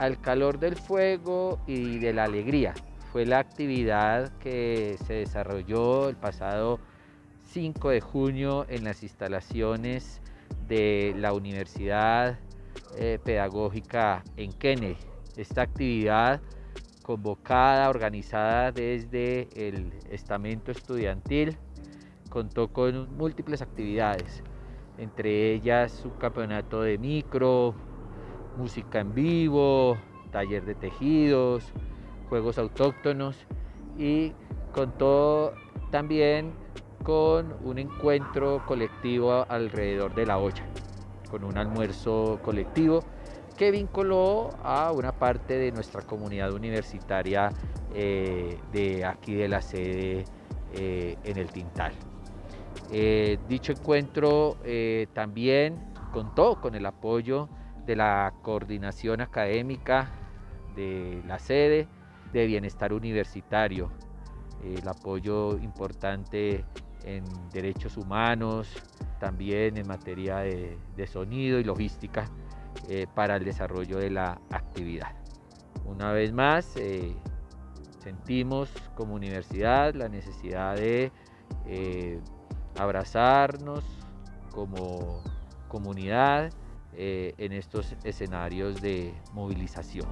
al calor del fuego y de la alegría. Fue la actividad que se desarrolló el pasado 5 de junio en las instalaciones de la Universidad eh, Pedagógica en Kennedy. Esta actividad convocada, organizada desde el estamento estudiantil, contó con múltiples actividades, entre ellas un campeonato de micro, música en vivo, taller de tejidos, juegos autóctonos y contó también con un encuentro colectivo alrededor de la olla, con un almuerzo colectivo que vinculó a una parte de nuestra comunidad universitaria eh, de aquí de la sede eh, en el Tintal. Eh, dicho encuentro también contó con el apoyo de la coordinación académica de la sede de bienestar universitario, el apoyo importante en derechos humanos, también en materia de, sonido y logística eh, para el desarrollo de la actividad. Una vez más, eh, sentimos como universidad la necesidad de eh, abrazarnos como comunidad en estos escenarios de movilización.